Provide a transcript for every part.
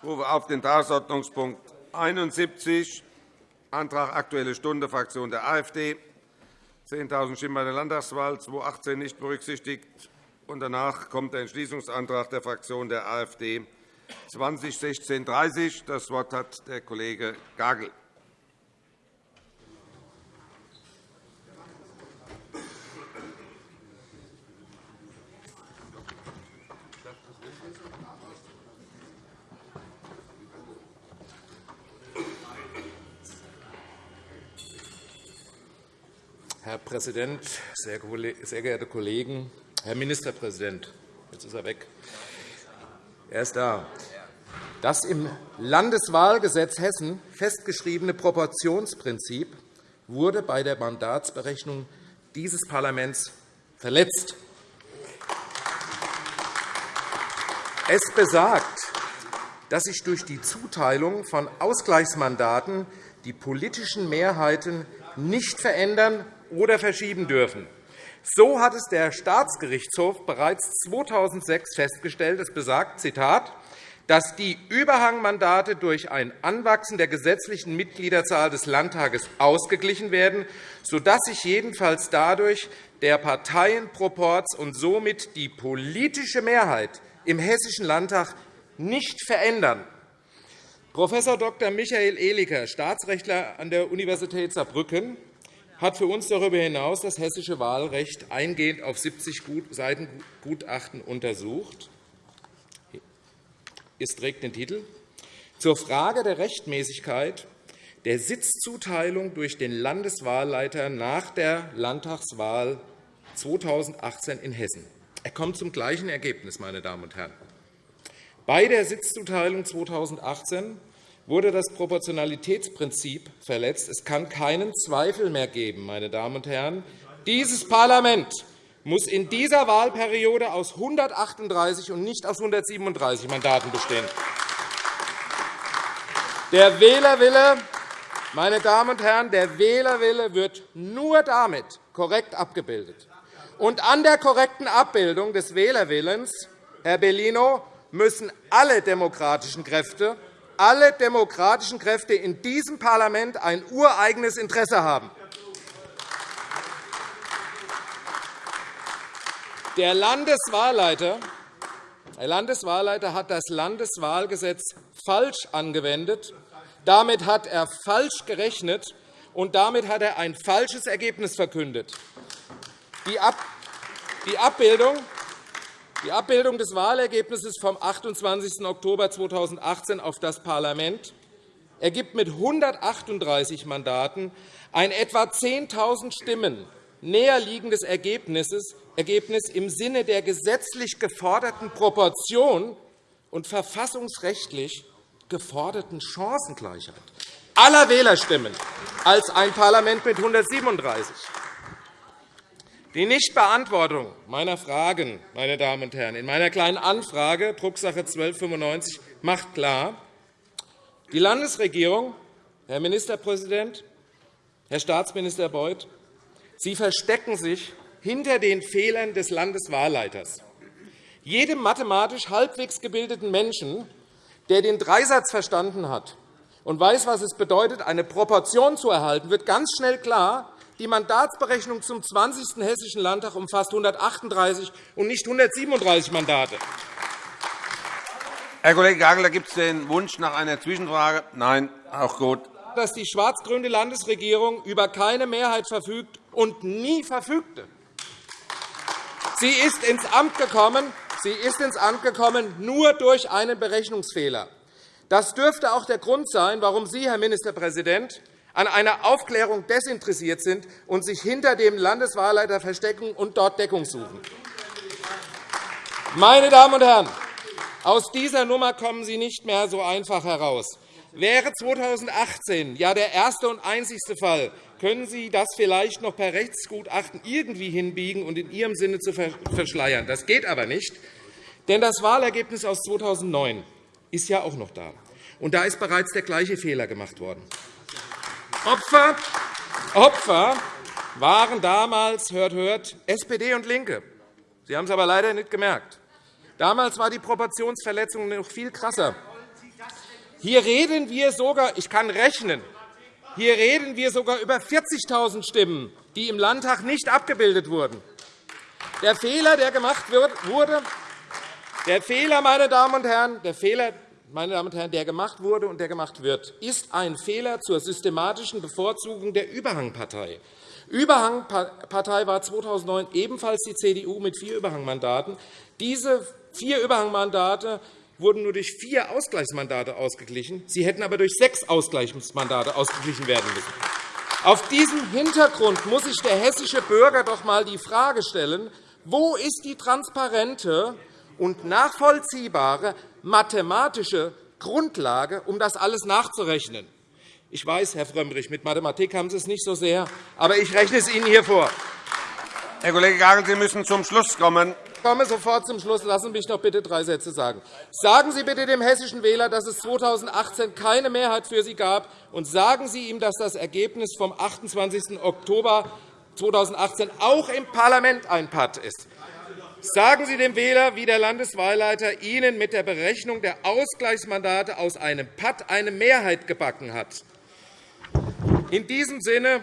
Ich rufe auf den Tagesordnungspunkt 71, Antrag Aktuelle Stunde, Fraktion der AfD, 10.000 Stimmen bei der Landtagswahl 2018 nicht berücksichtigt. Und danach kommt der Entschließungsantrag der Fraktion der AfD 2016-30. Das Wort hat der Kollege Gagel. Präsident, sehr geehrte Kollegen! Herr Ministerpräsident, jetzt ist er weg. Er ist da. Das im Landeswahlgesetz Hessen festgeschriebene Proportionsprinzip wurde bei der Mandatsberechnung dieses Parlaments verletzt. Es besagt, dass sich durch die Zuteilung von Ausgleichsmandaten die politischen Mehrheiten nicht verändern oder verschieben dürfen. So hat es der Staatsgerichtshof bereits 2006 festgestellt. Es besagt, Zitat, dass die Überhangmandate durch ein Anwachsen der gesetzlichen Mitgliederzahl des Landtages ausgeglichen werden, sodass sich jedenfalls dadurch der Parteienproporz und somit die politische Mehrheit im Hessischen Landtag nicht verändern. Prof. Dr. Michael Ehliker, Staatsrechtler an der Universität Saarbrücken, hat für uns darüber hinaus das hessische Wahlrecht eingehend auf 70 Seiten Gutachten untersucht. Es trägt den Titel zur Frage der Rechtmäßigkeit der Sitzzuteilung durch den Landeswahlleiter nach der Landtagswahl 2018 in Hessen. Er kommt zum gleichen Ergebnis, meine Damen und Herren. Bei der Sitzzuteilung 2018 wurde das Proportionalitätsprinzip verletzt. Es kann keinen Zweifel mehr geben, meine Damen und Herren. Dieses Parlament muss in dieser Wahlperiode aus 138 und nicht aus 137 Mandaten bestehen. Der Wählerwille, meine Damen und Herren, der Wählerwille wird nur damit korrekt abgebildet. Und an der korrekten Abbildung des Wählerwillens, Herr Bellino, müssen alle demokratischen Kräfte alle demokratischen Kräfte in diesem Parlament ein ureigenes Interesse haben. Der Landeswahlleiter der Landeswahlleiter hat das Landeswahlgesetz falsch angewendet. Damit hat er falsch gerechnet, und damit hat er ein falsches Ergebnis verkündet. Die Abbildung die Abbildung des Wahlergebnisses vom 28. Oktober 2018 auf das Parlament ergibt mit 138 Mandaten ein etwa 10.000 Stimmen näherliegendes Ergebnis im Sinne der gesetzlich geforderten Proportion und verfassungsrechtlich geforderten Chancengleichheit aller Wählerstimmen als ein Parlament mit 137. Die Nichtbeantwortung meiner Fragen meine Damen und Herren, in meiner Kleinen Anfrage, Drucksache 1295, macht klar, die Landesregierung, Herr Ministerpräsident, Herr Staatsminister Beuth, Sie verstecken sich hinter den Fehlern des Landeswahlleiters. Jedem mathematisch halbwegs gebildeten Menschen, der den Dreisatz verstanden hat und weiß, was es bedeutet, eine Proportion zu erhalten, wird ganz schnell klar, die Mandatsberechnung zum 20. Hessischen Landtag umfasst 138 und nicht 137 Mandate. Herr Kollege Gagel, gibt es den Wunsch nach einer Zwischenfrage? Nein, auch gut. Dass die schwarz-grüne Landesregierung über keine Mehrheit verfügt und nie verfügte. Sie ist ins Amt gekommen, sie ist ins Amt gekommen nur durch einen Berechnungsfehler. Das dürfte auch der Grund sein, warum Sie, Herr Ministerpräsident, an einer Aufklärung desinteressiert sind und sich hinter dem Landeswahlleiter verstecken und dort Deckung suchen. Meine Damen und Herren, aus dieser Nummer kommen Sie nicht mehr so einfach heraus. Wäre 2018 ja der erste und einzigste Fall, können Sie das vielleicht noch per Rechtsgutachten irgendwie hinbiegen und in Ihrem Sinne zu verschleiern. Das geht aber nicht, denn das Wahlergebnis aus 2009 ist ja auch noch da. Und da ist bereits der gleiche Fehler gemacht worden. Opfer, Opfer waren damals, hört, hört, SPD und LINKE. Sie haben es aber leider nicht gemerkt. Damals war die Proportionsverletzung noch viel krasser. Hier reden wir sogar, ich kann rechnen, hier reden wir sogar über 40.000 Stimmen, die im Landtag nicht abgebildet wurden. Der Fehler, der gemacht wurde, der Fehler, meine Damen und Herren, der Fehler, meine Damen und Herren, der gemacht wurde und der gemacht wird, ist ein Fehler zur systematischen Bevorzugung der Überhangpartei. Überhangpartei war 2009 ebenfalls die CDU mit vier Überhangmandaten. Diese vier Überhangmandate wurden nur durch vier Ausgleichsmandate ausgeglichen. Sie hätten aber durch sechs Ausgleichsmandate ausgeglichen werden müssen. Auf diesem Hintergrund muss sich der hessische Bürger doch einmal die Frage stellen, wo ist die transparente und nachvollziehbare mathematische Grundlage, um das alles nachzurechnen? Ich weiß, Herr Frömmrich, mit Mathematik haben Sie es nicht so sehr, aber ich rechne es Ihnen hier vor. Herr Kollege Gagel, Sie müssen zum Schluss kommen. Ich komme sofort zum Schluss. Lassen Sie mich doch bitte drei Sätze sagen. Sagen Sie bitte dem hessischen Wähler, dass es 2018 keine Mehrheit für Sie gab, und sagen Sie ihm, dass das Ergebnis vom 28. Oktober 2018 auch im Parlament ein Patt ist. Sagen Sie dem Wähler, wie der Landeswahlleiter Ihnen mit der Berechnung der Ausgleichsmandate aus einem Patt eine Mehrheit gebacken hat. In diesem Sinne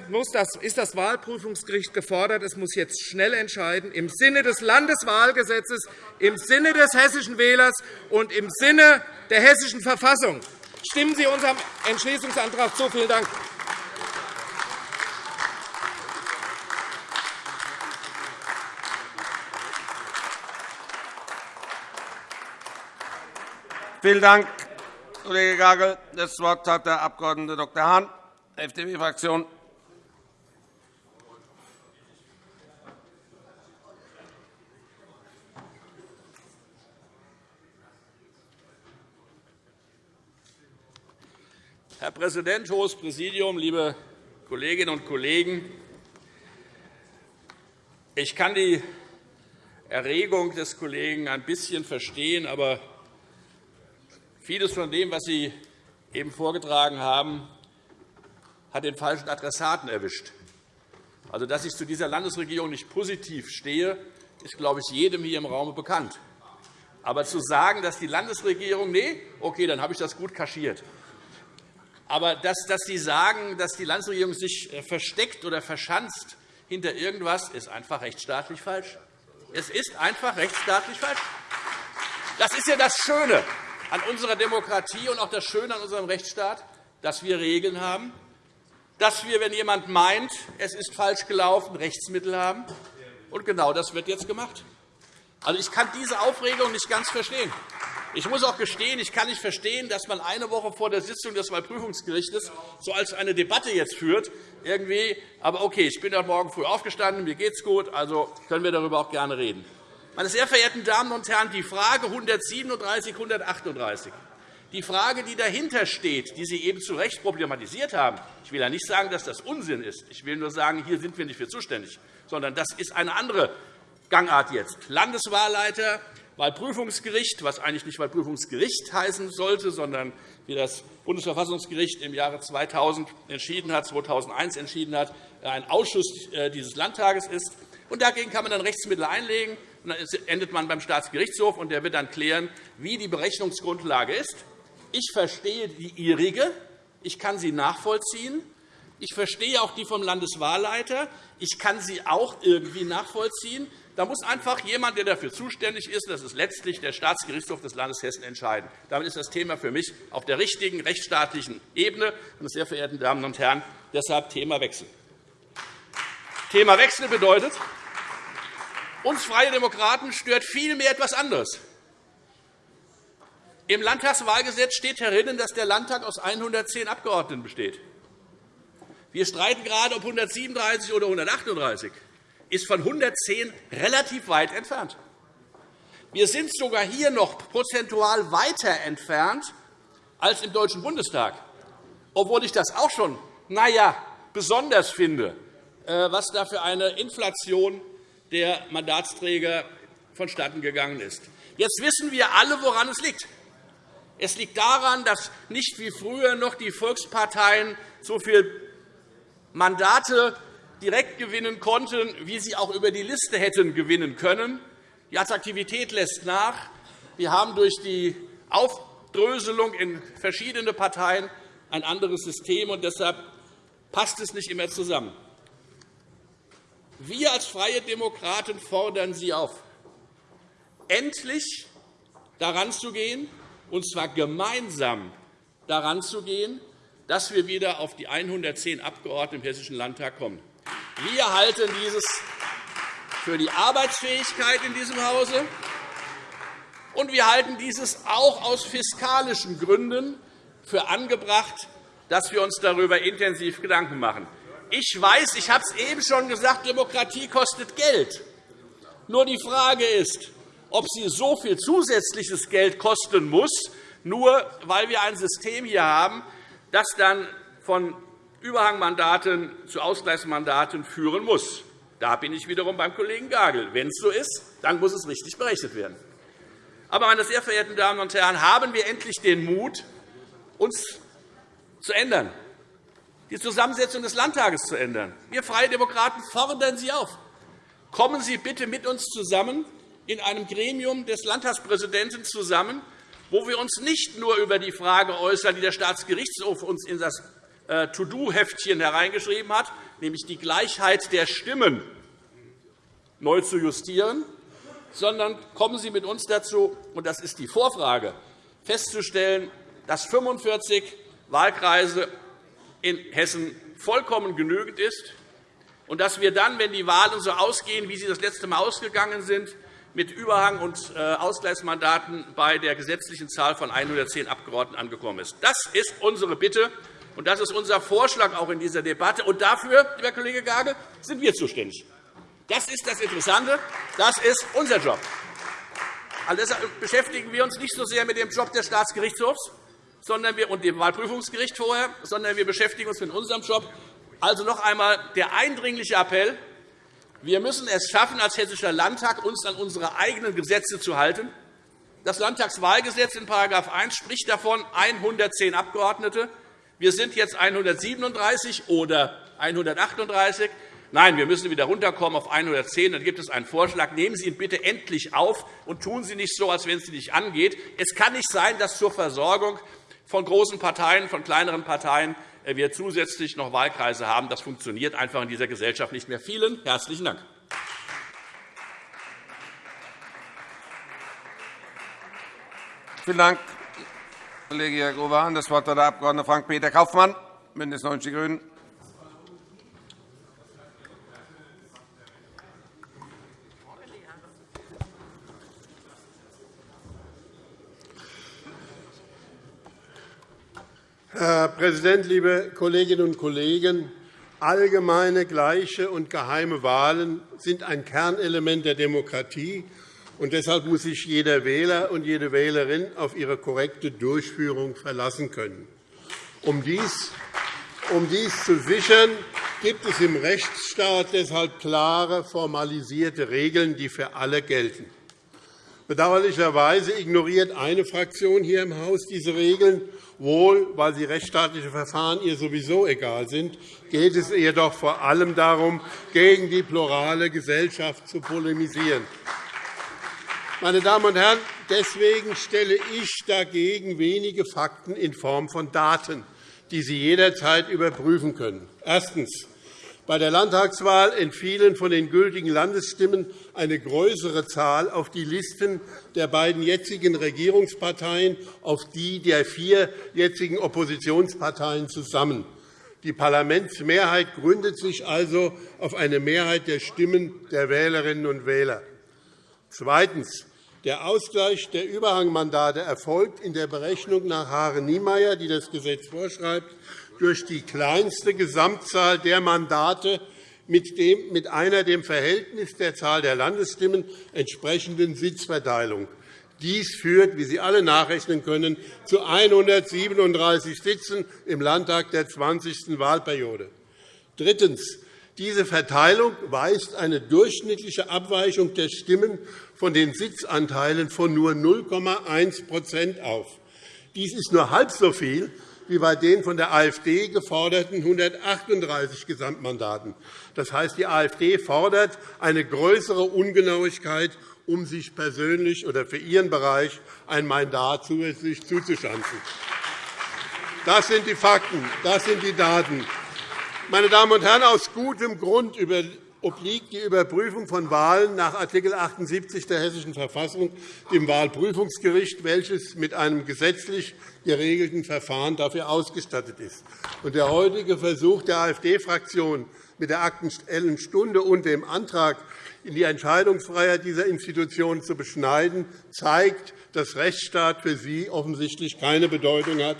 ist das Wahlprüfungsgericht gefordert. Es muss jetzt schnell entscheiden, im Sinne des Landeswahlgesetzes, im Sinne des hessischen Wählers und im Sinne der hessischen Verfassung. Stimmen Sie unserem Entschließungsantrag zu. Vielen Dank. Vielen Dank, Kollege Gagel. Das Wort hat der Abg. Dr. Hahn. FDP-Fraktion. Herr Präsident, Hohes Präsidium, liebe Kolleginnen und Kollegen! Ich kann die Erregung des Kollegen ein bisschen verstehen, aber vieles von dem, was Sie eben vorgetragen haben, hat den falschen Adressaten erwischt. Also, dass ich zu dieser Landesregierung nicht positiv stehe, ist, glaube ich, jedem hier im Raum bekannt. Aber zu sagen, dass die Landesregierung, nee, okay, dann habe ich das gut kaschiert. Aber dass, dass Sie sagen, dass die Landesregierung sich äh, versteckt oder verschanzt hinter irgendwas, ist einfach rechtsstaatlich falsch. Es ist einfach rechtsstaatlich falsch. Das ist ja das Schöne an unserer Demokratie und auch das Schöne an unserem Rechtsstaat, dass wir Regeln haben, dass wir, wenn jemand meint, es ist falsch gelaufen, Rechtsmittel haben. Und genau das wird jetzt gemacht. Also, ich kann diese Aufregung nicht ganz verstehen. Ich muss auch gestehen, ich kann nicht verstehen, dass man eine Woche vor der Sitzung des Wahlprüfungsgerichts so als eine Debatte jetzt führt. Irgendwie. Aber okay, ich bin heute Morgen früh aufgestanden, mir geht es gut, also können wir darüber auch gerne reden. Meine sehr verehrten Damen und Herren, die Frage 137, 138 die Frage, die dahinter steht, die Sie eben zu Recht problematisiert haben, ich will ja nicht sagen, dass das Unsinn ist. Ich will nur sagen, hier sind wir nicht für zuständig, sondern das ist eine andere Gangart jetzt. Landeswahlleiter, Wahlprüfungsgericht, was eigentlich nicht Wahlprüfungsgericht heißen sollte, sondern wie das Bundesverfassungsgericht im Jahre 2000 entschieden hat, 2001 entschieden hat, ein Ausschuss äh, dieses Landtages ist. Und dagegen kann man dann Rechtsmittel einlegen. Und dann endet man beim Staatsgerichtshof, und der wird dann klären, wie die Berechnungsgrundlage ist. Ich verstehe die Ihrige. Ich kann sie nachvollziehen. Ich verstehe auch die vom Landeswahlleiter. Ich kann sie auch irgendwie nachvollziehen. Da muss einfach jemand, der dafür zuständig ist, das ist letztlich der Staatsgerichtshof des Landes Hessen, entscheiden. Damit ist das Thema für mich auf der richtigen rechtsstaatlichen Ebene. Meine sehr verehrten Damen und Herren, deshalb Thema Wechsel. Thema Wechsel bedeutet, uns Freie Demokraten stört vielmehr etwas anderes. Im Landtagswahlgesetz steht herinnen, dass der Landtag aus 110 Abgeordneten besteht. Wir streiten gerade, ob 137 oder 138 ist von 110 relativ weit entfernt. Wir sind sogar hier noch prozentual weiter entfernt als im Deutschen Bundestag, obwohl ich das auch schon na ja, besonders finde, äh, was da für eine Inflation der Mandatsträger vonstatten gegangen ist. Jetzt wissen wir alle, woran es liegt. Es liegt daran, dass nicht wie früher noch die Volksparteien so viele Mandate direkt gewinnen konnten, wie sie auch über die Liste hätten gewinnen können. Die Attraktivität lässt nach. Wir haben durch die Aufdröselung in verschiedene Parteien, ein anderes System. und Deshalb passt es nicht immer zusammen. Wir als Freie Demokraten fordern Sie auf, endlich daran zu gehen, und zwar gemeinsam daran zu gehen, dass wir wieder auf die 110 Abgeordneten im Hessischen Landtag kommen. Wir halten dieses für die Arbeitsfähigkeit in diesem Hause, und wir halten dieses auch aus fiskalischen Gründen für angebracht, dass wir uns darüber intensiv Gedanken machen. Ich weiß, ich habe es eben schon gesagt, Demokratie kostet Geld. Nur die Frage ist, ob sie so viel zusätzliches Geld kosten muss, nur weil wir ein System hier haben, das dann von Überhangmandaten zu Ausgleichsmandaten führen muss. Da bin ich wiederum beim Kollegen Gagel. Wenn es so ist, dann muss es richtig berechnet werden. Aber, meine sehr verehrten Damen und Herren, haben wir endlich den Mut, uns zu ändern, die Zusammensetzung des Landtages zu ändern. Wir Freie Demokraten fordern Sie auf. Kommen Sie bitte mit uns zusammen in einem Gremium des Landtagspräsidenten zusammen, wo wir uns nicht nur über die Frage äußern, die der Staatsgerichtshof uns in das äh, To-Do-Heftchen hereingeschrieben hat, nämlich die Gleichheit der Stimmen neu zu justieren, sondern kommen Sie mit uns dazu, und das ist die Vorfrage, festzustellen, dass 45 Wahlkreise in Hessen vollkommen genügend ist und dass wir dann, wenn die Wahlen so ausgehen, wie sie das letzte Mal ausgegangen sind, mit Überhang- und äh, Ausgleichsmandaten bei der gesetzlichen Zahl von 110 Abgeordneten angekommen ist. Das ist unsere Bitte, und das ist unser Vorschlag auch in dieser Debatte. Und dafür, lieber Kollege Gage, sind wir zuständig. Das ist das Interessante. Das ist unser Job. Also deshalb beschäftigen wir uns nicht so sehr mit dem Job des Staatsgerichtshofs sondern wir, und dem Wahlprüfungsgericht vorher, sondern wir beschäftigen uns mit unserem Job. Also noch einmal der eindringliche Appell. Wir müssen es schaffen, als Hessischer Landtag uns an unsere eigenen Gesetze zu halten. Das Landtagswahlgesetz in § 1 spricht davon 110 Abgeordnete. Wir sind jetzt 137 oder 138. Nein, wir müssen wieder runterkommen auf 110. Dann gibt es einen Vorschlag. Nehmen Sie ihn bitte endlich auf und tun Sie nicht so, als wenn es Sie nicht angeht. Es kann nicht sein, dass zur Versorgung von großen Parteien, von kleineren Parteien äh, wir zusätzlich noch Wahlkreise haben. Das funktioniert einfach in dieser Gesellschaft nicht mehr. Vielen herzlichen Dank. Vielen Dank, Kollege Jakoban. Das Wort hat der Abg. Frank-Peter Kaufmann, BÜNDNIS 90 die GRÜNEN. Herr Präsident, liebe Kolleginnen und Kollegen! Allgemeine, gleiche und geheime Wahlen sind ein Kernelement der Demokratie. und Deshalb muss sich jeder Wähler und jede Wählerin auf ihre korrekte Durchführung verlassen können. Um dies, um dies zu sichern, gibt es im Rechtsstaat deshalb klare, formalisierte Regeln, die für alle gelten. Bedauerlicherweise ignoriert eine Fraktion hier im Haus diese Regeln Wohl, weil die rechtsstaatlichen Verfahren ihr sowieso egal sind, geht es ihr doch vor allem darum, gegen die plurale Gesellschaft zu polemisieren. Meine Damen und Herren, deswegen stelle ich dagegen wenige Fakten in Form von Daten, die Sie jederzeit überprüfen können. Erstens. Bei der Landtagswahl entfielen von den gültigen Landesstimmen eine größere Zahl auf die Listen der beiden jetzigen Regierungsparteien, auf die der vier jetzigen Oppositionsparteien zusammen. Die Parlamentsmehrheit gründet sich also auf eine Mehrheit der Stimmen der Wählerinnen und Wähler. Zweitens. Der Ausgleich der Überhangmandate erfolgt in der Berechnung nach Hare-Niemeyer, die das Gesetz vorschreibt, durch die kleinste Gesamtzahl der Mandate mit, einer dem Verhältnis der Zahl der Landesstimmen entsprechenden Sitzverteilung. Dies führt, wie Sie alle nachrechnen können, zu 137 Sitzen im Landtag der 20. Wahlperiode. Drittens. Diese Verteilung weist eine durchschnittliche Abweichung der Stimmen von den Sitzanteilen von nur 0,1% auf. Dies ist nur halb so viel wie bei den von der AfD geforderten 138 Gesamtmandaten. Das heißt, die AfD fordert eine größere Ungenauigkeit, um sich persönlich oder für ihren Bereich ein Mandat zusätzlich zuzuschanzen. Das sind die Fakten, das sind die Daten. Meine Damen und Herren, aus gutem Grund obliegt die Überprüfung von Wahlen nach Art. 78 der Hessischen Verfassung dem Wahlprüfungsgericht, welches mit einem gesetzlich geregelten Verfahren dafür ausgestattet ist. Der heutige Versuch der AfD-Fraktion mit der Aktuellen Stunde und dem Antrag, die Entscheidungsfreiheit dieser Institution zu beschneiden, zeigt, dass Rechtsstaat für Sie offensichtlich keine Bedeutung hat.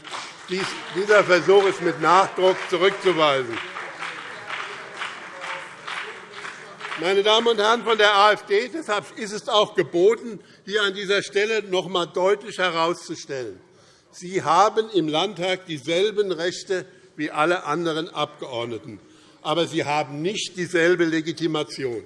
Dieser Versuch ist mit Nachdruck zurückzuweisen. Meine Damen und Herren von der AfD, deshalb ist es auch geboten, hier an dieser Stelle noch einmal deutlich herauszustellen. Sie haben im Landtag dieselben Rechte wie alle anderen Abgeordneten, aber Sie haben nicht dieselbe Legitimation.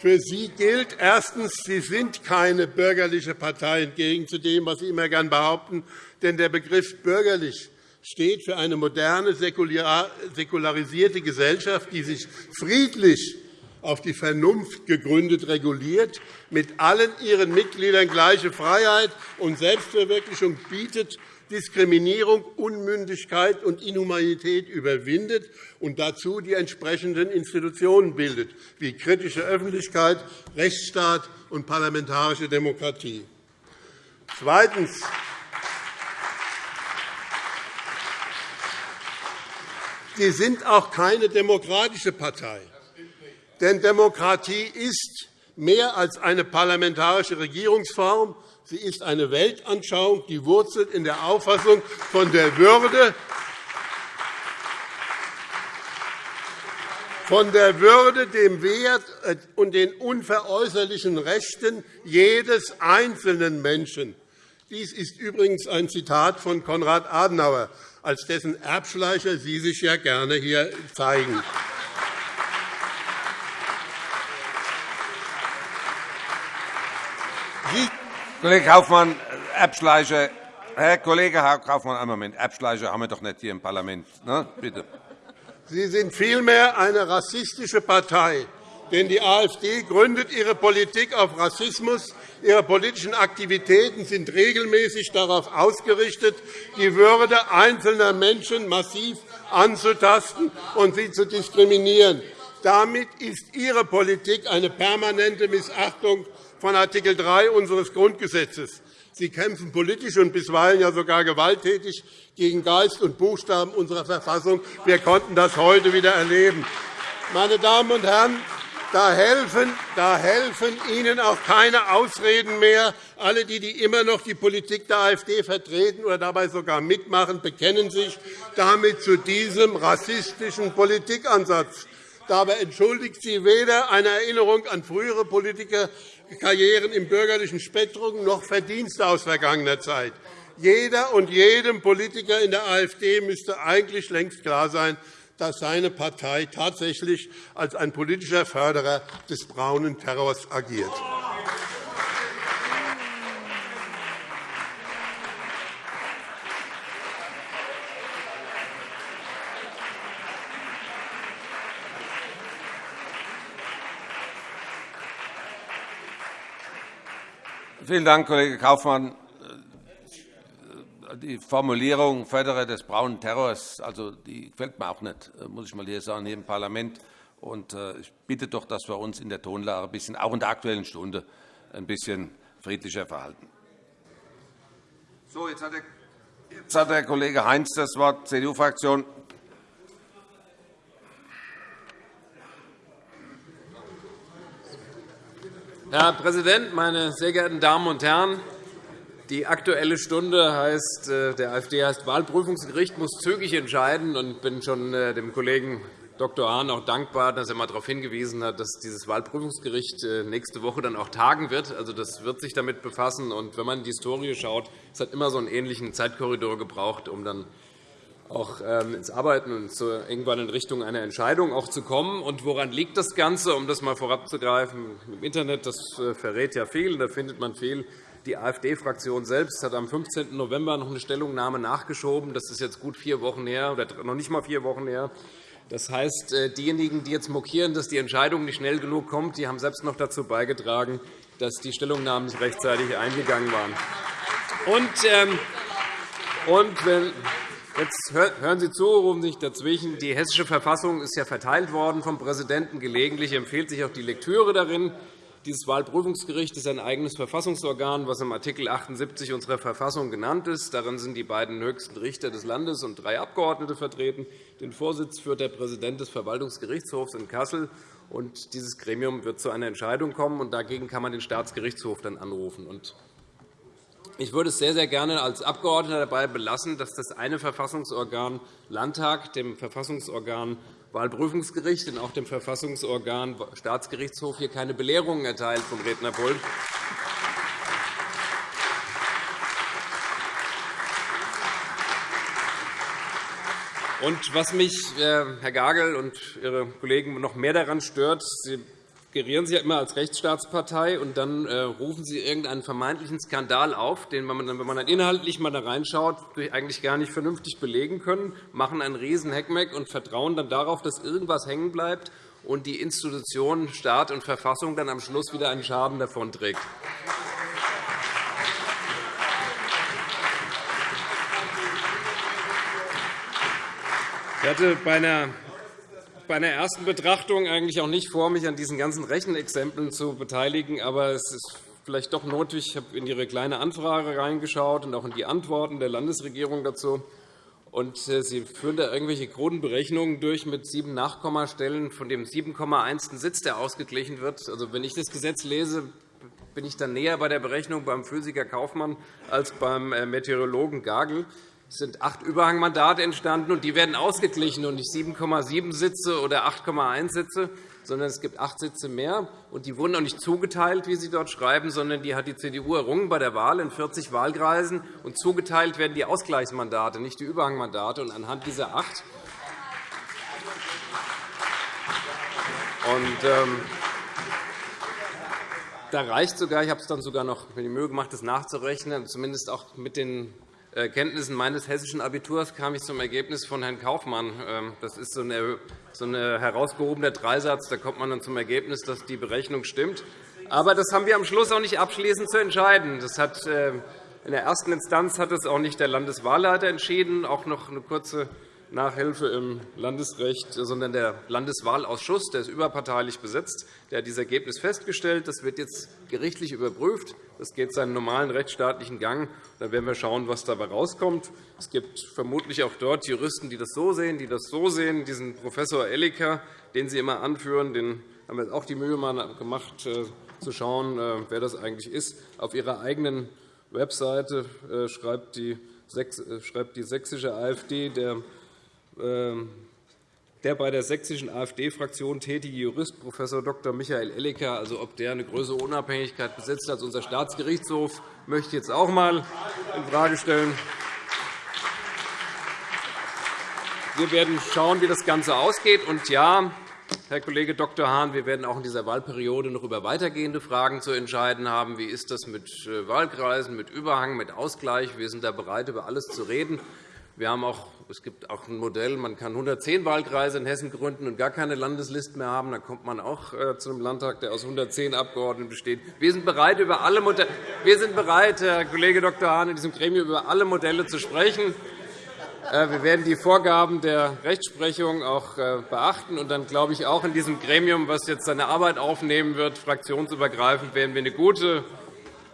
Für Sie gilt erstens, Sie sind keine bürgerliche Partei, entgegen zu dem, was Sie immer gern behaupten. Denn der Begriff bürgerlich steht für eine moderne, säkularisierte Gesellschaft, die sich friedlich auf die Vernunft gegründet reguliert, mit allen ihren Mitgliedern gleiche Freiheit und Selbstverwirklichung bietet, Diskriminierung, Unmündigkeit und Inhumanität überwindet und dazu die entsprechenden Institutionen bildet, wie kritische Öffentlichkeit, Rechtsstaat und parlamentarische Demokratie. Zweitens. Sie sind auch keine demokratische Partei. Denn Demokratie ist mehr als eine parlamentarische Regierungsform. Sie ist eine Weltanschauung, die wurzelt in der Auffassung von der Würde, von der Würde, dem Wert und den unveräußerlichen Rechten jedes einzelnen Menschen. Dies ist übrigens ein Zitat von Konrad Adenauer als dessen Erbschleicher Sie sich ja gerne hier zeigen. Kollege Kaufmann, Erbschleicher. Herr Kollege Kaufmann, einen Moment. Erbschleicher haben wir doch nicht hier im Parlament. Ne? Bitte. Sie sind vielmehr eine rassistische Partei. Denn die AfD gründet ihre Politik auf Rassismus. Ihre politischen Aktivitäten sind regelmäßig darauf ausgerichtet, die Würde einzelner Menschen massiv anzutasten und sie zu diskriminieren. Damit ist Ihre Politik eine permanente Missachtung von Art. 3 unseres Grundgesetzes. Sie kämpfen politisch und bisweilen ja sogar gewalttätig gegen Geist und Buchstaben unserer Verfassung. Wir konnten das heute wieder erleben. Meine Damen und Herren, da helfen, da helfen Ihnen auch keine Ausreden mehr. Alle, die immer noch die Politik der AfD vertreten oder dabei sogar mitmachen, bekennen sich damit zu diesem rassistischen Politikansatz. Dabei entschuldigt sie weder eine Erinnerung an frühere Politikerkarrieren im bürgerlichen Spektrum noch Verdienste aus vergangener Zeit. Jeder und jedem Politiker in der AfD müsste eigentlich längst klar sein, dass seine Partei tatsächlich als ein politischer Förderer des braunen Terrors agiert. Vielen Dank, Kollege Kaufmann die Formulierung Förderer des braunen Terrors also, die gefällt mir auch nicht, muss ich mal hier sagen, hier im Parlament. Und äh, ich bitte doch, dass wir uns in der Tonlage ein bisschen, auch in der Aktuellen Stunde ein bisschen friedlicher verhalten. So, jetzt hat der, jetzt hat der Kollege Heinz das Wort, CDU-Fraktion. Herr Präsident, meine sehr geehrten Damen und Herren! Die Aktuelle Stunde heißt, äh, der AfD heißt Wahlprüfungsgericht muss zügig entscheiden. Ich bin schon äh, dem Kollegen Dr. Hahn auch dankbar, dass er einmal darauf hingewiesen hat, dass dieses Wahlprüfungsgericht äh, nächste Woche dann auch tagen wird. Also, das wird sich damit befassen. Und wenn man in die Historie schaut, es hat immer so einen ähnlichen Zeitkorridor gebraucht, um dann auch ähm, ins Arbeiten und irgendwann in Richtung einer Entscheidung auch zu kommen. Und woran liegt das Ganze, um das einmal vorabzugreifen? Im Internet das verrät ja viel, da findet man viel Die AfD-Fraktion selbst hat am 15. November noch eine Stellungnahme nachgeschoben. Das ist jetzt gut vier Wochen her, oder noch nicht einmal vier Wochen her. Das heißt, äh, diejenigen, die jetzt mokieren, dass die Entscheidung nicht schnell genug kommt, die haben selbst noch dazu beigetragen, dass die Stellungnahmen nicht rechtzeitig eingegangen waren. Und, ähm, wenn, Jetzt hören Sie zu, rufen Sie sich dazwischen. Die Hessische Verfassung ist ja verteilt worden vom Präsidenten. Gelegentlich empfiehlt sich auch die Lektüre darin. Dieses Wahlprüfungsgericht ist ein eigenes Verfassungsorgan, das im Art. 78 unserer Verfassung genannt ist. Darin sind die beiden höchsten Richter des Landes und drei Abgeordnete vertreten. Den Vorsitz führt der Präsident des Verwaltungsgerichtshofs in Kassel. Und dieses Gremium wird zu einer Entscheidung kommen. Und dagegen kann man den Staatsgerichtshof dann anrufen. Ich würde es sehr, sehr gerne als Abgeordneter dabei belassen, dass das eine Verfassungsorgan Landtag dem Verfassungsorgan Wahlprüfungsgericht und auch dem Verfassungsorgan Staatsgerichtshof hier keine Belehrungen erteilt vom Rednerpult. Und was mich, äh, Herr Gagel und Ihre Kollegen, noch mehr daran stört, Sie gerieren Sie ja immer als Rechtsstaatspartei, und dann äh, rufen Sie irgendeinen vermeintlichen Skandal auf, den man, wenn man dann inhaltlich mal da reinschaut, eigentlich gar nicht vernünftig belegen können, machen einen riesen Heckmeck und vertrauen dann darauf, dass irgendwas hängen bleibt und die Institution Staat und Verfassung dann am Schluss wieder einen Schaden davonträgt. Ich hatte bei einer bei einer ersten Betrachtung eigentlich auch nicht vor, mich an diesen ganzen Rechenexempeln zu beteiligen. Aber es ist vielleicht doch notwendig. Ich habe in Ihre kleine Anfrage reingeschaut und auch in die Antworten der Landesregierung dazu. Und äh, Sie führen da irgendwelche kruden Berechnungen durch mit sieben Nachkommastellen von dem 7,1. Sitz, der ausgeglichen wird. Also, wenn ich das Gesetz lese, bin ich dann näher bei der Berechnung beim Physiker Kaufmann als beim äh, Meteorologen Gagel. Es sind acht Überhangmandate entstanden, und die werden ausgeglichen und nicht 7,7 Sitze oder 8,1 Sitze, sondern es gibt acht Sitze mehr. Und die wurden auch nicht zugeteilt, wie Sie dort schreiben, sondern die hat die CDU errungen bei der Wahl in 40 Wahlkreisen. Und zugeteilt werden die Ausgleichsmandate, nicht die Überhangmandate. Und anhand dieser acht und, ähm, da reicht sogar, ich habe es dann sogar noch mir die Mühe gemacht, das nachzurechnen, zumindest auch mit den Kenntnissen meines hessischen Abiturs kam ich zum Ergebnis von Herrn Kaufmann. Ähm, das ist so ein herausgehobener Dreisatz. Da kommt man dann zum Ergebnis, dass die Berechnung stimmt. Aber das haben wir am Schluss auch nicht abschließend zu entscheiden. Das hat, äh, in der ersten Instanz hat es auch nicht der Landeswahlleiter entschieden. Auch noch eine kurze Nachhilfe im Landesrecht, sondern der Landeswahlausschuss, der ist überparteilich besetzt, der hat dieses Ergebnis festgestellt. Das wird jetzt gerichtlich überprüft. Das geht seinen normalen rechtsstaatlichen Gang. Dann werden wir schauen, was dabei herauskommt. Es gibt vermutlich auch dort Juristen, die das so sehen, die das so sehen. Diesen Professor Elliker, den Sie immer anführen, den haben wir auch die Mühe gemacht, äh, zu schauen, äh, wer das eigentlich ist. Auf Ihrer eigenen Webseite äh, schreibt die sächsische AfD, der der bei der sächsischen AfD-Fraktion tätige Jurist Prof. Dr. Michael Ellecker, also ob der eine größere Unabhängigkeit besitzt als unser Staatsgerichtshof, möchte ich jetzt auch einmal infrage stellen. Wir werden schauen, wie das Ganze ausgeht. Und ja, Herr Kollege Dr. Hahn, wir werden auch in dieser Wahlperiode noch über weitergehende Fragen zu entscheiden haben. Wie ist das mit äh, Wahlkreisen, mit Überhang, mit Ausgleich? Wir sind da bereit, über alles zu reden. Wir haben auch, es gibt auch ein Modell, man kann 110 Wahlkreise in Hessen gründen und gar keine Landesliste mehr haben. Dann kommt man auch äh, zu einem Landtag, der aus 110 Abgeordneten besteht. Wir sind bereit, über alle wir sind bereit, Herr Kollege Dr. Hahn, in diesem Gremium über alle Modelle zu sprechen. Äh, wir werden die Vorgaben der Rechtsprechung auch äh, beachten. Und dann glaube ich auch in diesem Gremium, das jetzt seine Arbeit aufnehmen wird, fraktionsübergreifend, werden wir eine gute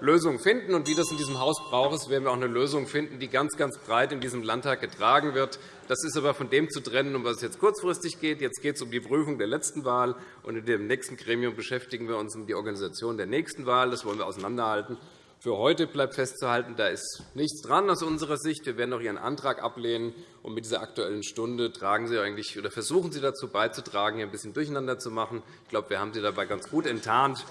Lösung finden. Und wie das in diesem Haus braucht, werden wir auch eine Lösung finden, die ganz, ganz breit in diesem Landtag getragen wird. Das ist aber von dem zu trennen, um was es jetzt kurzfristig geht. Jetzt geht es um die Prüfung der letzten Wahl. Und in dem nächsten Gremium beschäftigen wir uns um die Organisation der nächsten Wahl. Das wollen wir auseinanderhalten. Für heute bleibt festzuhalten, da ist nichts dran aus unserer Sicht. Wir werden auch Ihren Antrag ablehnen. Und mit dieser Aktuellen Stunde tragen Sie eigentlich, oder versuchen Sie dazu beizutragen, hier ein bisschen durcheinander zu machen. Ich glaube, wir haben Sie dabei ganz gut enttarnt.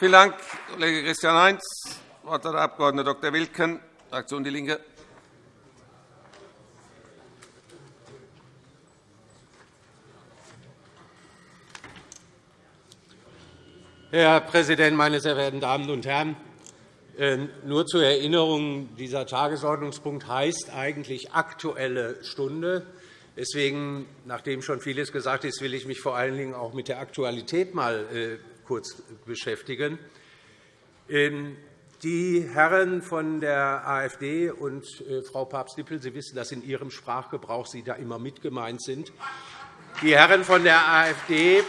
Vielen Dank, Kollege Christian Heinz. Das Wort hat der Abg. Dr. Wilken, Fraktion DIE LINKE. Herr Präsident, meine sehr verehrten Damen und Herren! Äh, nur zur Erinnerung, dieser Tagesordnungspunkt heißt eigentlich Aktuelle Stunde. Deswegen, nachdem schon vieles gesagt ist, will ich mich vor allen Dingen auch mit der Aktualität mal äh, kurz beschäftigen. Ähm, die Herren von der AfD und äh, Frau Papst-Dippel, Sie wissen, dass in Ihrem Sprachgebrauch Sie da immer mit gemeint sind. Die Herren von der AfD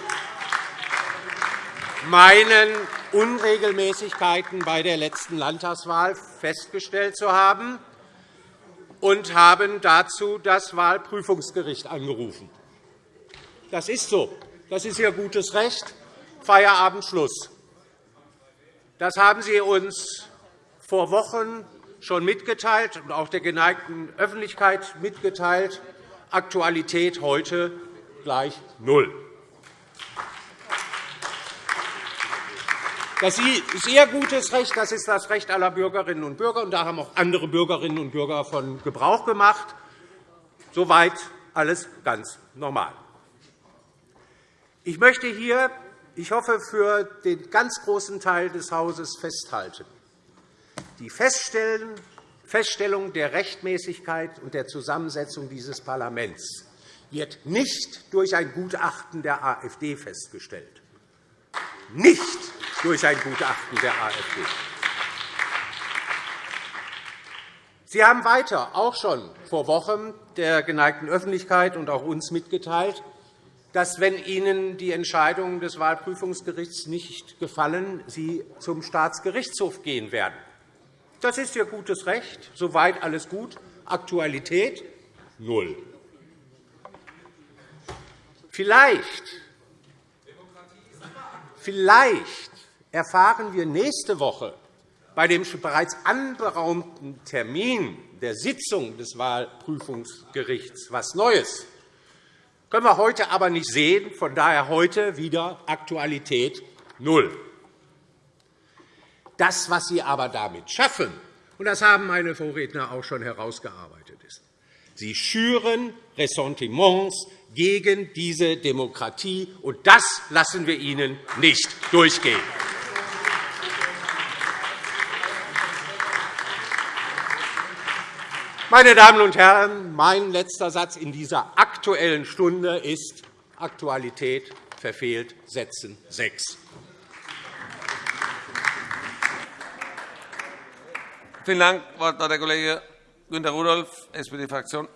meinen, Unregelmäßigkeiten bei der letzten Landtagswahl festgestellt zu haben und haben dazu das Wahlprüfungsgericht angerufen. Das ist so. Das ist Ihr gutes Recht. Feierabend, Schluss. Das haben Sie uns vor Wochen schon mitgeteilt und auch der geneigten Öffentlichkeit mitgeteilt. Aktualität heute gleich null. Das ist Ihr gutes Recht, das ist das Recht aller Bürgerinnen und Bürger. Und da haben auch andere Bürgerinnen und Bürger von Gebrauch gemacht. Soweit alles ganz normal. Ich möchte hier, ich hoffe, für den ganz großen Teil des Hauses festhalten. Die Feststellung der Rechtmäßigkeit und der Zusammensetzung dieses Parlaments wird nicht durch ein Gutachten der AfD festgestellt. Nicht durch ein Gutachten der AfD. Sie haben weiter auch schon vor Wochen der geneigten Öffentlichkeit und auch uns mitgeteilt, dass, wenn Ihnen die Entscheidungen des Wahlprüfungsgerichts nicht gefallen, Sie zum Staatsgerichtshof gehen werden. Das ist Ihr gutes Recht. Soweit alles gut. Aktualität null. Vielleicht, vielleicht erfahren wir nächste Woche bei dem bereits anberaumten Termin der Sitzung des Wahlprüfungsgerichts etwas Neues. Können wir heute aber nicht sehen. Von daher heute wieder Aktualität null. Das, was Sie aber damit schaffen, und das haben meine Vorredner auch schon herausgearbeitet, ist, Sie schüren Ressentiments gegen diese Demokratie, und das lassen wir Ihnen nicht durchgehen. Meine Damen und Herren, mein letzter Satz in dieser Aktuellen Stunde ist Aktualität verfehlt Sätzen 6. Vielen Dank. Das Wort hat der Kollege Günter Rudolph, SPD-Fraktion.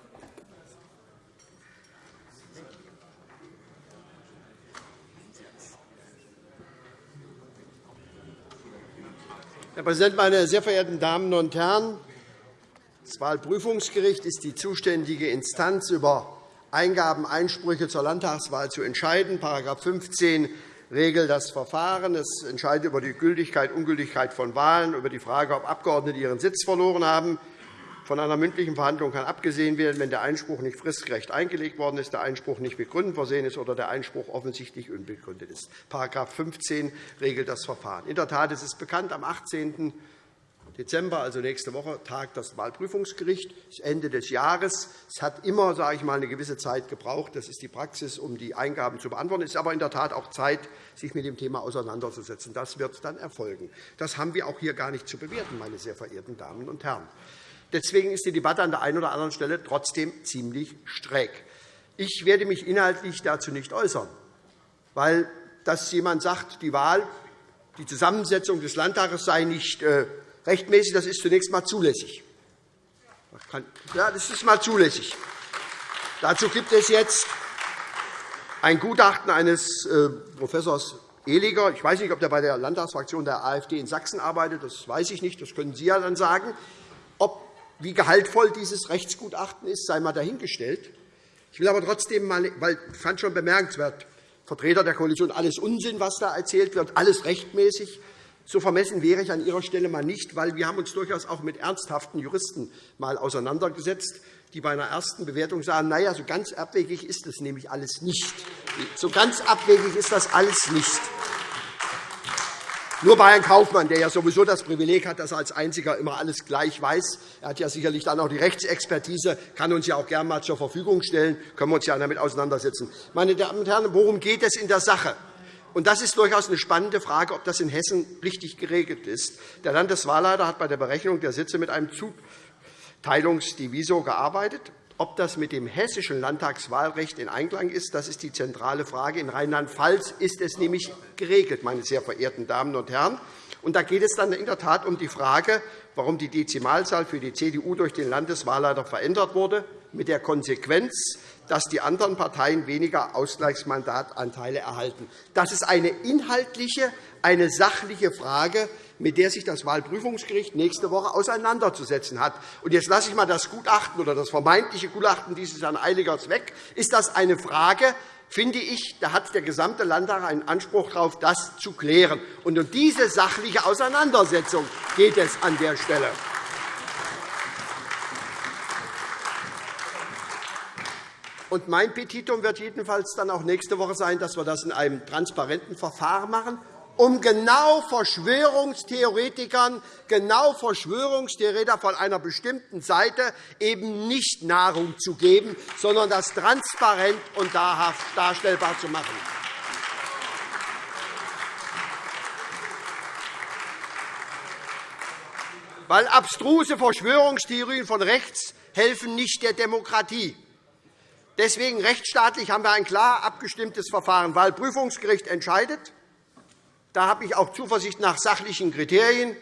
Herr Präsident, meine sehr verehrten Damen und Herren! Das Wahlprüfungsgericht ist die zuständige Instanz, über Eingaben-Einsprüche zur Landtagswahl zu entscheiden. § 15 regelt das Verfahren. Es entscheidet über die Gültigkeit und Ungültigkeit von Wahlen, über die Frage, ob Abgeordnete ihren Sitz verloren haben. Von einer mündlichen Verhandlung kann abgesehen werden, wenn der Einspruch nicht fristgerecht eingelegt worden ist, der Einspruch nicht mit Gründen versehen ist oder der Einspruch offensichtlich unbegründet ist. § 15 regelt das Verfahren. In der Tat ist es bekannt, am 18. Dezember, also nächste Woche, tagt das Wahlprüfungsgericht. Das Ende des Jahres. Es hat immer sage ich mal, eine gewisse Zeit gebraucht. Das ist die Praxis, um die Eingaben zu beantworten. Es ist aber in der Tat auch Zeit, sich mit dem Thema auseinanderzusetzen. Das wird dann erfolgen. Das haben wir auch hier gar nicht zu bewerten, meine sehr verehrten Damen und Herren. Deswegen ist die Debatte an der einen oder anderen Stelle trotzdem ziemlich schräg. Ich werde mich inhaltlich dazu nicht äußern, weil dass jemand sagt, die Wahl, die Zusammensetzung des Landtages sei nicht äh, rechtmäßig. Das ist zunächst einmal zulässig. Ja, das ist mal zulässig. Dazu gibt es jetzt ein Gutachten eines äh, Professors Ehliger. Ich weiß nicht, ob er bei der Landtagsfraktion der AfD in Sachsen arbeitet. Das weiß ich nicht. Das können Sie ja dann sagen. Ob, wie gehaltvoll dieses Rechtsgutachten ist, sei einmal dahingestellt. Ich will aber trotzdem mal, weil ich fand schon bemerkenswert, Vertreter der Koalition, alles Unsinn, was da erzählt wird, alles rechtmäßig. So vermessen wäre ich an Ihrer Stelle mal nicht, weil wir haben uns durchaus auch mit ernsthaften Juristen mal auseinandergesetzt, die bei einer ersten Bewertung sagen, na ja, so ganz abwegig ist das nämlich alles nicht. So ganz abwegig ist das alles nicht. Nur bei Herrn Kaufmann, der ja sowieso das Privileg hat, dass er als Einziger immer alles gleich weiß. Er hat ja sicherlich dann auch die Rechtsexpertise, kann uns ja auch gerne einmal zur Verfügung stellen. Können wir uns ja damit auseinandersetzen. Meine Damen und Herren, worum geht es in der Sache? Und das ist durchaus eine spannende Frage, ob das in Hessen richtig geregelt ist. Der Landeswahlleiter hat bei der Berechnung der Sitze mit einem Zuteilungsdivisor gearbeitet. Ob das mit dem hessischen Landtagswahlrecht in Einklang ist, das ist die zentrale Frage. In Rheinland-Pfalz ist es nämlich geregelt, meine sehr verehrten Damen und Herren. Und da geht es dann in der Tat um die Frage, warum die Dezimalzahl für die CDU durch den Landeswahlleiter verändert wurde, mit der Konsequenz, dass die anderen Parteien weniger Ausgleichsmandatanteile erhalten. Das ist eine inhaltliche, eine sachliche Frage, mit der sich das Wahlprüfungsgericht nächste Woche auseinanderzusetzen hat. Jetzt lasse ich einmal das Gutachten oder das vermeintliche Gutachten dieses Herrn Eiligers weg. Ist das eine Frage, finde ich, da hat der gesamte Landtag einen Anspruch darauf, das zu klären. Und um diese sachliche Auseinandersetzung geht es an der Stelle. Und mein Petitum wird jedenfalls dann auch nächste Woche sein, dass wir das in einem transparenten Verfahren machen, um genau Verschwörungstheoretikern, genau Verschwörungstheoretiker von einer bestimmten Seite eben nicht Nahrung zu geben, sondern das transparent und darstellbar zu machen. Weil abstruse Verschwörungstheorien von rechts helfen nicht der Demokratie. Deswegen rechtsstaatlich haben wir ein klar abgestimmtes Verfahren. Wahlprüfungsgericht entscheidet. Da habe ich auch Zuversicht nach sachlichen Kriterien.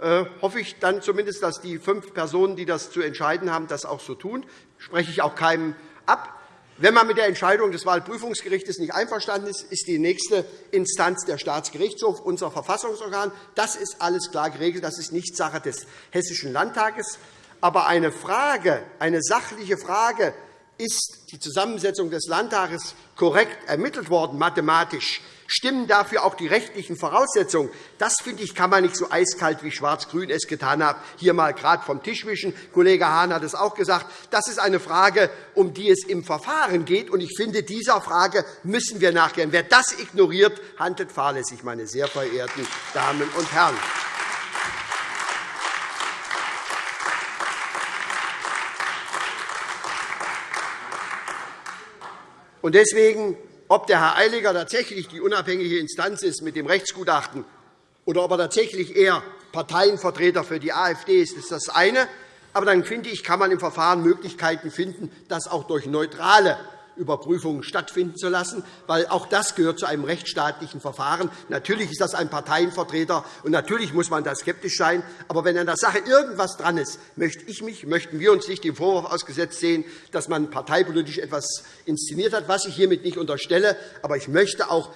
Äh, hoffe ich dann zumindest, dass die fünf Personen, die das zu entscheiden haben, das auch so tun. Spreche ich auch keinem ab. Wenn man mit der Entscheidung des Wahlprüfungsgerichts nicht einverstanden ist, ist die nächste Instanz der Staatsgerichtshof, unser Verfassungsorgan. Das ist alles klar geregelt. Das ist nicht Sache des Hessischen Landtages. Aber eine Frage, eine sachliche Frage, ist die Zusammensetzung des Landtages korrekt ermittelt worden, mathematisch, stimmen dafür auch die rechtlichen Voraussetzungen. Das, finde ich, kann man nicht so eiskalt wie Schwarz-Grün es getan hat, hier mal gerade vom Tisch wischen. Kollege Hahn hat es auch gesagt. Das ist eine Frage, um die es im Verfahren geht. Und ich finde, dieser Frage müssen wir nachgehen. Wer das ignoriert, handelt fahrlässig, meine sehr verehrten Damen und Herren. Und deswegen, ob der Herr Eiliger tatsächlich die unabhängige Instanz ist mit dem Rechtsgutachten oder ob er tatsächlich eher Parteienvertreter für die AfD ist, ist das eine. Aber dann finde ich, kann man im Verfahren Möglichkeiten finden, das auch durch neutrale Überprüfungen stattfinden zu lassen, weil auch das gehört zu einem rechtsstaatlichen Verfahren. Natürlich ist das ein Parteienvertreter, und natürlich muss man da skeptisch sein. Aber wenn an der Sache irgendetwas dran ist, möchte ich mich, möchten wir uns nicht dem Vorwurf ausgesetzt sehen, dass man parteipolitisch etwas inszeniert hat, was ich hiermit nicht unterstelle. Aber ich möchte auch,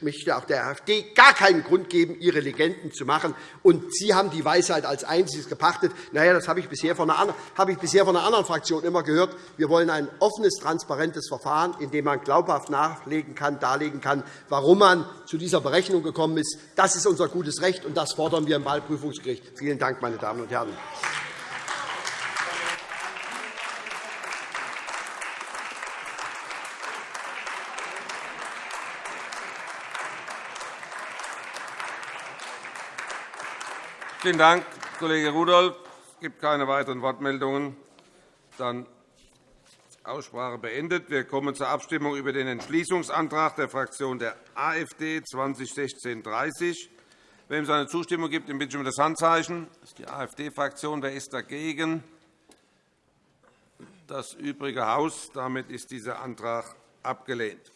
möchte auch der AfD gar keinen Grund geben, ihre Legenden zu machen. Und Sie haben die Weisheit als Einziges gepachtet. Na ja, das habe ich bisher von einer, habe ich bisher von einer anderen Fraktion immer gehört. Wir wollen ein offenes, transparentes Verfahren Verfahren, in dem man glaubhaft nachlegen kann, darlegen kann, warum man zu dieser Berechnung gekommen ist. Das ist unser gutes Recht, und das fordern wir im Wahlprüfungsgericht. Vielen Dank, meine Damen und Herren. Vielen Dank, Kollege Rudolph. Es gibt keine weiteren Wortmeldungen. Dann Aussprache beendet. Wir kommen zur Abstimmung über den Entschließungsantrag der Fraktion der AfD 2016-30. Wem seine Zustimmung gibt, bitte ich um das Handzeichen. Das ist die AfD-Fraktion. Wer ist dagegen? Das übrige Haus. Damit ist dieser Antrag abgelehnt.